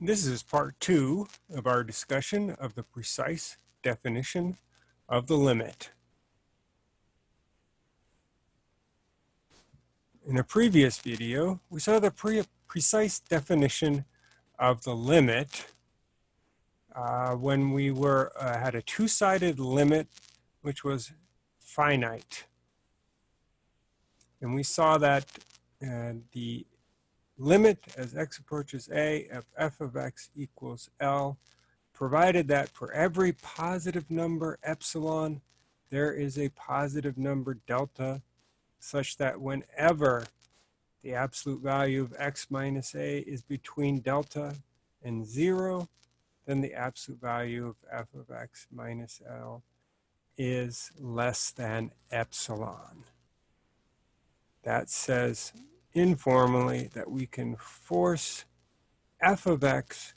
This is part two of our discussion of the precise definition of the limit. In a previous video, we saw the pre precise definition of the limit uh, when we were uh, had a two-sided limit which was finite. And we saw that uh, the limit as x approaches a of f of x equals L, provided that for every positive number epsilon, there is a positive number delta, such that whenever the absolute value of x minus a is between delta and zero, then the absolute value of f of x minus L is less than epsilon. That says informally that we can force f of x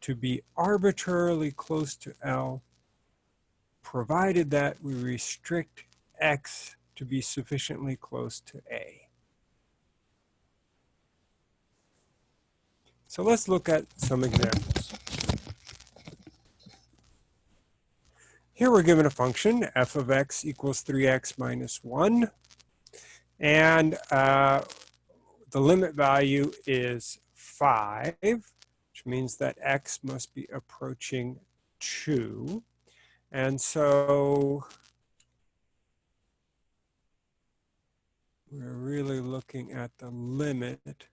to be arbitrarily close to L, provided that we restrict x to be sufficiently close to A. So let's look at some examples. Here we're given a function, f of x equals 3x minus 1. And uh, the limit value is 5, which means that x must be approaching 2. And so we're really looking at the limit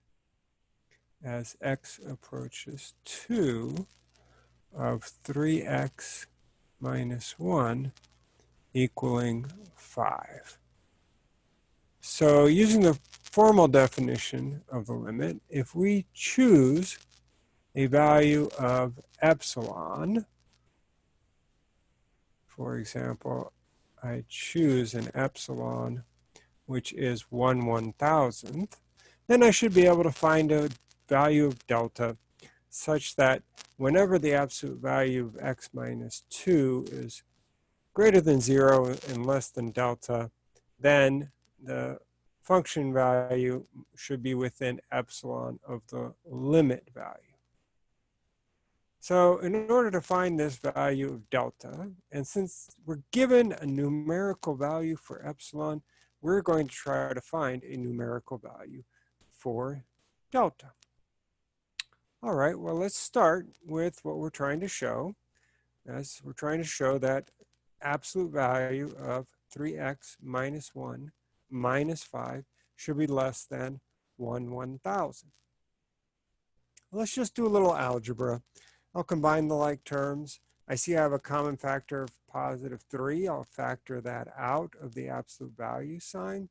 as x approaches 2 of 3x minus 1 equaling 5. So using the formal definition of the limit, if we choose a value of epsilon, for example, I choose an epsilon which is 1 one thousandth, then I should be able to find a value of delta such that whenever the absolute value of x minus 2 is greater than 0 and less than delta, then the function value should be within epsilon of the limit value. So in order to find this value of delta, and since we're given a numerical value for epsilon, we're going to try to find a numerical value for delta. All right, well, let's start with what we're trying to show. As we're trying to show that absolute value of 3x minus 1 minus 5 should be less than 1 1,000. Let's just do a little algebra. I'll combine the like terms. I see I have a common factor of positive 3. I'll factor that out of the absolute value sign.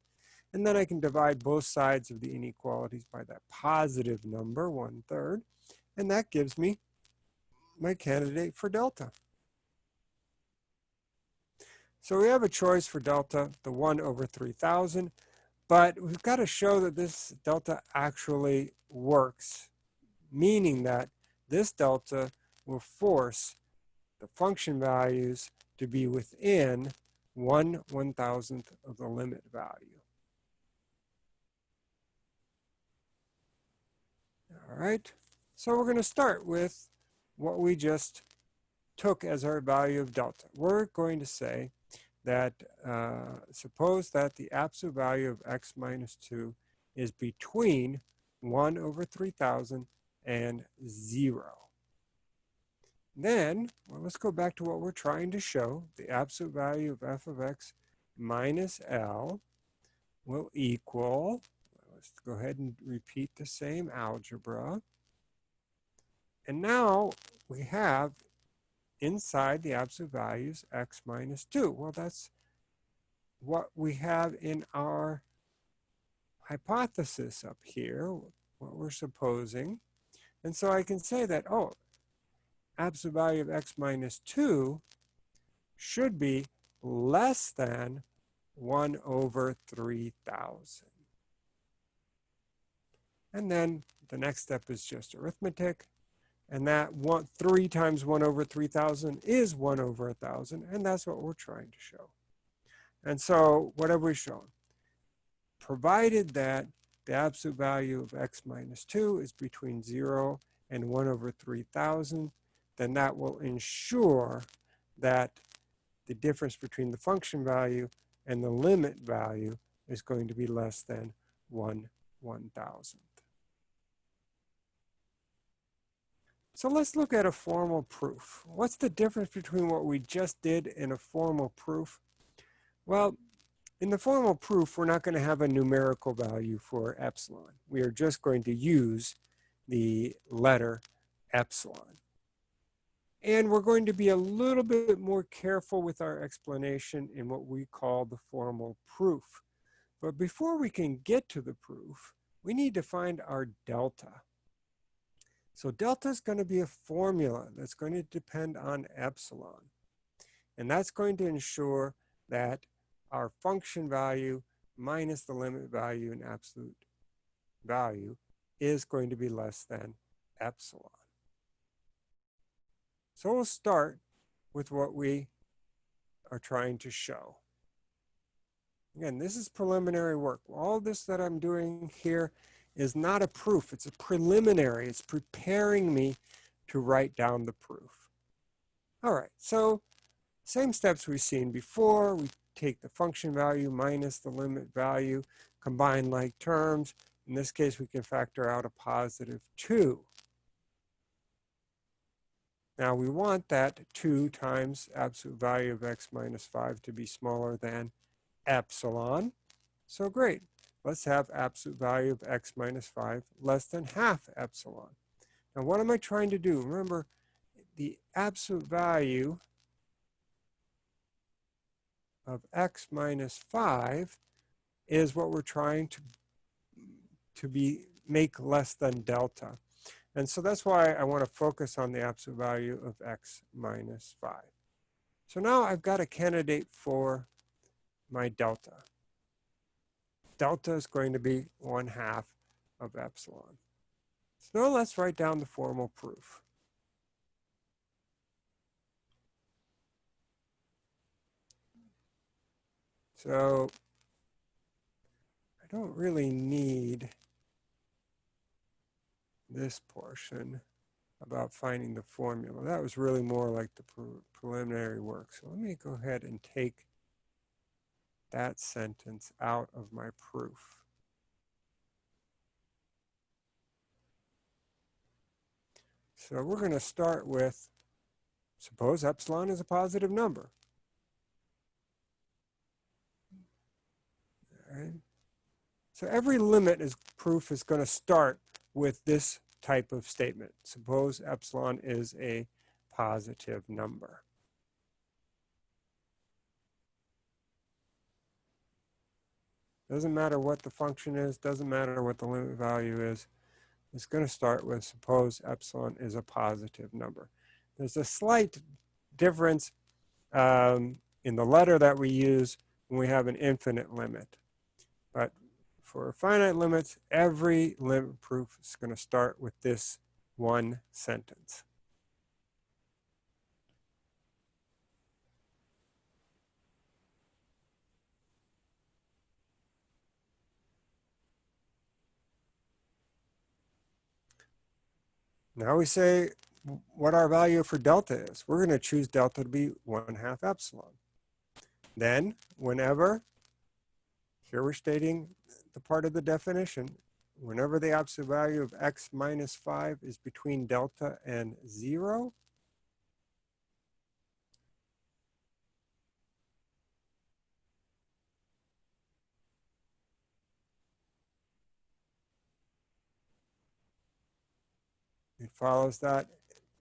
And then I can divide both sides of the inequalities by that positive number, 1 third. And that gives me my candidate for delta. So we have a choice for delta, the 1 over 3,000, but we've got to show that this delta actually works, meaning that this delta will force the function values to be within 1 one-thousandth of the limit value. All right, so we're going to start with what we just took as our value of delta. We're going to say that uh, suppose that the absolute value of x minus 2 is between 1 over 3,000 and 0. Then, well, let's go back to what we're trying to show. The absolute value of f of x minus L will equal, let's go ahead and repeat the same algebra. And now we have inside the absolute values x minus 2. Well, that's what we have in our hypothesis up here, what we're supposing. And so I can say that, oh, absolute value of x minus 2 should be less than 1 over 3,000. And then the next step is just arithmetic. And that one, 3 times 1 over 3,000 is 1 over a 1,000. And that's what we're trying to show. And so what have we shown? Provided that the absolute value of x minus 2 is between 0 and 1 over 3,000, then that will ensure that the difference between the function value and the limit value is going to be less than 1 1,000th. So let's look at a formal proof. What's the difference between what we just did and a formal proof? Well, in the formal proof, we're not going to have a numerical value for epsilon. We are just going to use the letter epsilon. And we're going to be a little bit more careful with our explanation in what we call the formal proof. But before we can get to the proof, we need to find our delta. So delta is going to be a formula that's going to depend on epsilon. And that's going to ensure that our function value minus the limit value in absolute value is going to be less than epsilon. So we'll start with what we are trying to show. Again, this is preliminary work. All this that I'm doing here is not a proof. It's a preliminary. It's preparing me to write down the proof. All right, so same steps we've seen before. We take the function value minus the limit value, combine like terms. In this case, we can factor out a positive 2. Now we want that 2 times absolute value of x minus 5 to be smaller than epsilon. So great. Let's have absolute value of x minus 5 less than half epsilon. Now what am I trying to do? Remember, the absolute value of x minus 5 is what we're trying to, to be make less than delta. And so that's why I want to focus on the absolute value of x minus 5. So now I've got a candidate for my delta. Delta is going to be 1 half of epsilon. So now let's write down the formal proof. So I don't really need this portion about finding the formula. That was really more like the pre preliminary work. So let me go ahead and take that sentence out of my proof. So we're going to start with, suppose epsilon is a positive number. Right. So every limit is proof is going to start with this type of statement. Suppose epsilon is a positive number. Doesn't matter what the function is, doesn't matter what the limit value is. It's going to start with suppose epsilon is a positive number. There's a slight difference um, in the letter that we use when we have an infinite limit. But for finite limits, every limit proof is going to start with this one sentence. Now we say what our value for delta is. We're going to choose delta to be 1 half epsilon. Then, whenever, here we're stating the part of the definition, whenever the absolute value of x minus 5 is between delta and 0, it follows that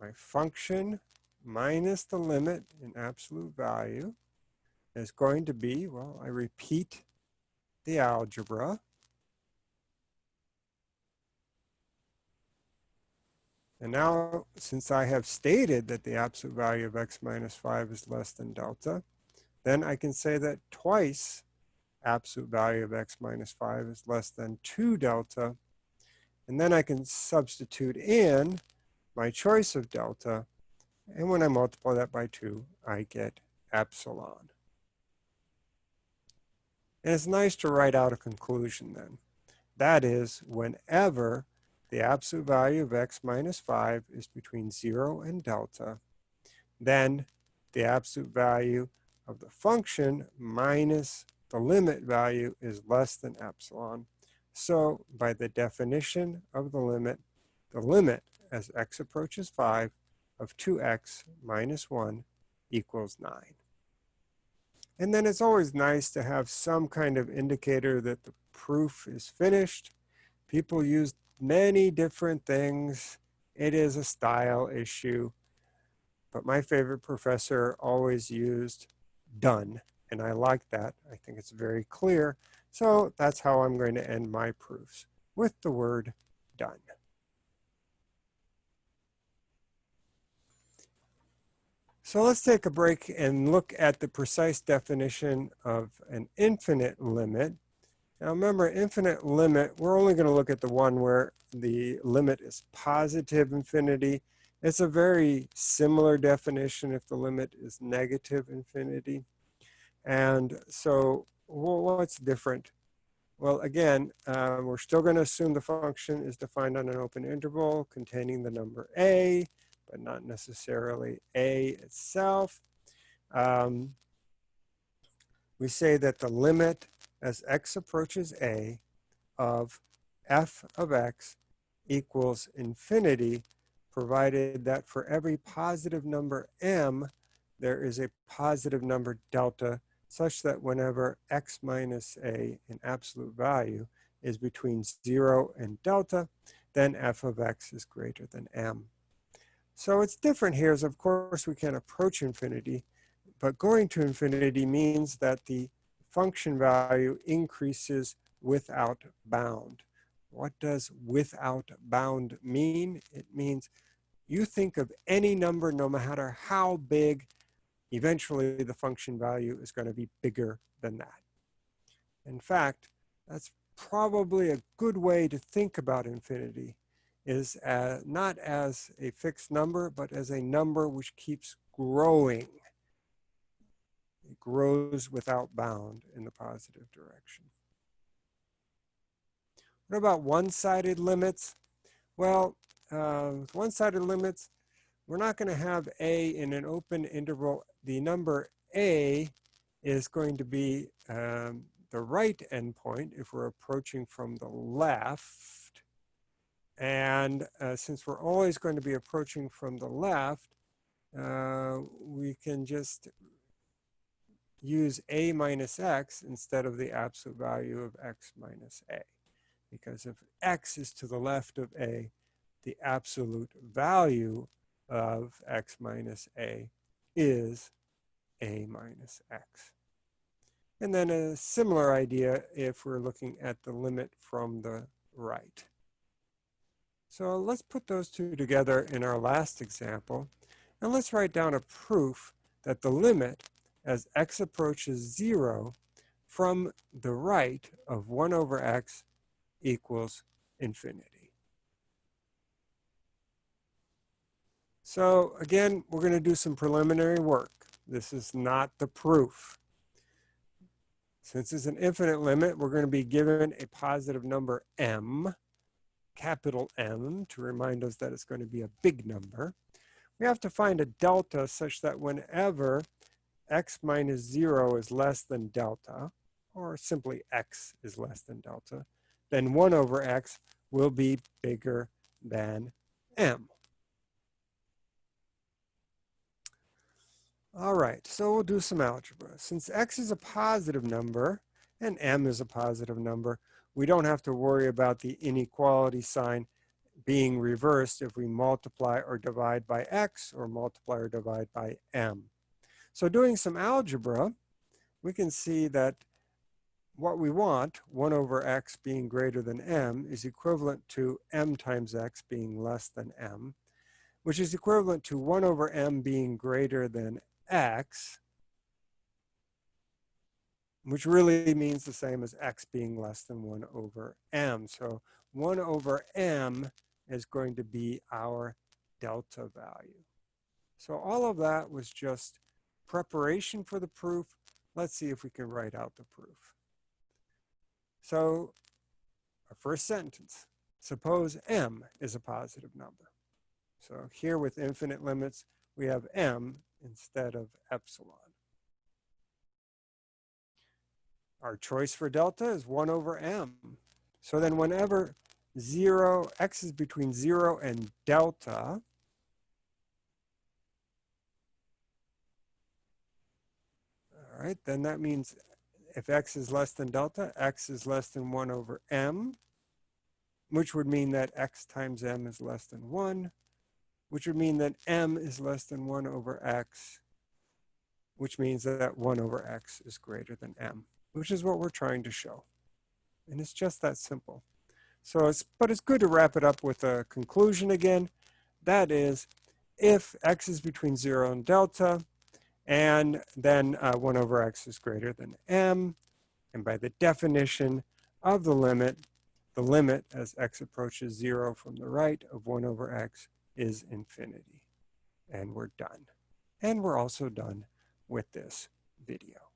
my function minus the limit in absolute value is going to be, well, I repeat the algebra. And now, since I have stated that the absolute value of x minus 5 is less than delta, then I can say that twice absolute value of x minus 5 is less than 2 delta. And then I can substitute in my choice of delta. And when I multiply that by 2, I get epsilon. And it's nice to write out a conclusion then. That is, whenever the absolute value of x minus 5 is between 0 and delta, then the absolute value of the function minus the limit value is less than epsilon. So by the definition of the limit, the limit as x approaches 5 of 2x minus 1 equals 9. And then it's always nice to have some kind of indicator that the proof is finished. People use many different things. It is a style issue. But my favorite professor always used done. And I like that. I think it's very clear. So that's how I'm going to end my proofs with the word done. So let's take a break and look at the precise definition of an infinite limit. Now remember, infinite limit, we're only going to look at the one where the limit is positive infinity. It's a very similar definition if the limit is negative infinity. And so well, what's different? Well, again, uh, we're still going to assume the function is defined on an open interval containing the number a, but not necessarily a itself. Um, we say that the limit as x approaches a of f of x equals infinity, provided that for every positive number m, there is a positive number delta such that whenever x minus a in absolute value is between 0 and delta, then f of x is greater than m. So it's different here is of course we can approach infinity, but going to infinity means that the function value increases without bound. What does without bound mean? It means you think of any number, no matter how big, eventually the function value is going to be bigger than that. In fact, that's probably a good way to think about infinity is as, not as a fixed number, but as a number which keeps growing. It grows without bound in the positive direction. What about one-sided limits? Well, uh, with one-sided limits, we're not going to have a in an open interval. The number a is going to be um, the right endpoint if we're approaching from the left. And uh, since we're always going to be approaching from the left, uh, we can just use a minus x instead of the absolute value of x minus a because if x is to the left of a, the absolute value of x minus a is a minus x. And then a similar idea if we're looking at the limit from the right. So let's put those two together in our last example. And let's write down a proof that the limit as x approaches 0 from the right of 1 over x equals infinity. So again, we're going to do some preliminary work. This is not the proof. Since it's an infinite limit, we're going to be given a positive number m, capital M, to remind us that it's going to be a big number. We have to find a delta such that whenever x minus 0 is less than delta, or simply x is less than delta, then 1 over x will be bigger than m. All right, so we'll do some algebra. Since x is a positive number and m is a positive number, we don't have to worry about the inequality sign being reversed if we multiply or divide by x or multiply or divide by m. So doing some algebra, we can see that what we want, 1 over x being greater than m, is equivalent to m times x being less than m, which is equivalent to 1 over m being greater than x, which really means the same as x being less than 1 over m. So 1 over m is going to be our delta value. So all of that was just preparation for the proof. Let's see if we can write out the proof. So our first sentence, suppose m is a positive number. So here with infinite limits, we have m instead of epsilon. Our choice for delta is 1 over m. So then whenever 0, x is between 0 and delta, all right, then that means if x is less than delta, x is less than 1 over m, which would mean that x times m is less than 1, which would mean that m is less than 1 over x, which means that 1 over x is greater than m, which is what we're trying to show. And it's just that simple. So it's, but it's good to wrap it up with a conclusion again. That is, if x is between 0 and delta, and then uh, 1 over x is greater than m. And by the definition of the limit, the limit as x approaches 0 from the right of 1 over x is infinity. And we're done. And we're also done with this video.